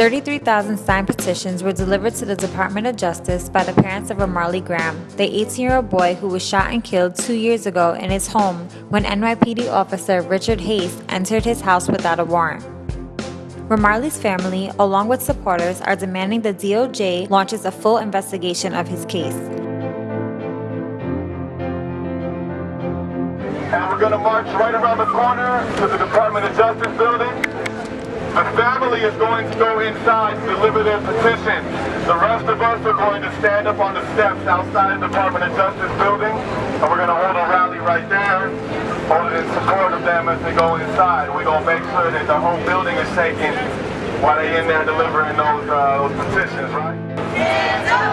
33,000 signed petitions were delivered to the Department of Justice by the parents of Ramarley Graham, the 18-year-old boy who was shot and killed two years ago in his home when NYPD officer Richard Haste entered his house without a warrant. Ramarley's family, along with supporters, are demanding the DOJ launches a full investigation of his case. And we're going to march right around the corner to the Department of Justice building. The family is going to go inside to deliver their petition. The rest of us are going to stand up on the steps outside the Department of Justice building, and we're going to hold a rally right there, hold it in support of them as they go inside. We're going to make sure that the whole building is shaking while they're in there delivering those, uh, those petitions, right?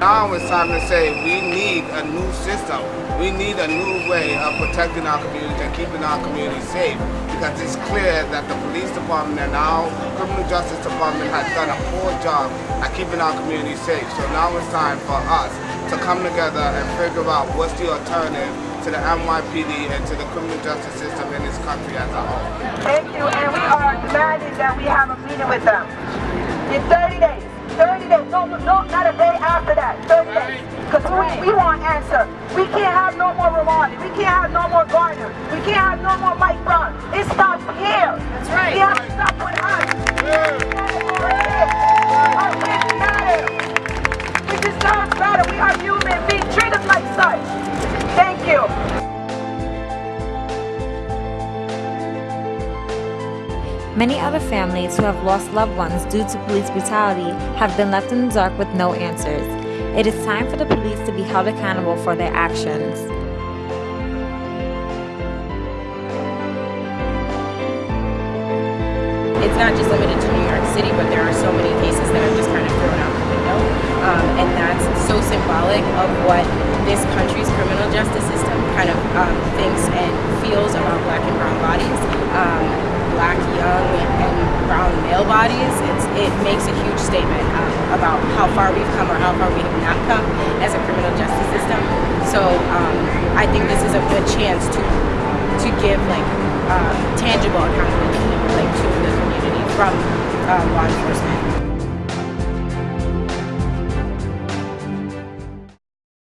Now it's time to say we need a new system. We need a new way of protecting our community and keeping our community safe because it's clear that the police department and our criminal justice department has done a poor job at keeping our community safe. So now it's time for us to come together and figure out what's the alternative to the NYPD and to the criminal justice system in this country as a whole. Thank you, and we are demanding that we have a meeting with them in 30 days. 30 days, no, no, not a day after that, 30 days. Because we, we want answer. We can't have no more Ramarley. We can't have no more Garner. We can't have no more Mike Brown. It stops here. That's right. We have to stop with us. Our kids matter. We deserve better. We are human being treated like such. Thank you. Many other families who have lost loved ones due to police brutality have been left in the dark with no answers. It is time for the police to be held accountable for their actions. It's not just limited to New York City, but there are so many cases that are just kind of thrown out the window. Um, and that's so symbolic of what this country's criminal justice system kind of um, thinks and feels about black and brown bodies. Um, black, young, and brown male bodies, it makes a huge statement um, about how far we've come or how far we have not come as a criminal justice system. So um, I think this is a good chance to to give like um, tangible accountability like to the community from uh, law enforcement.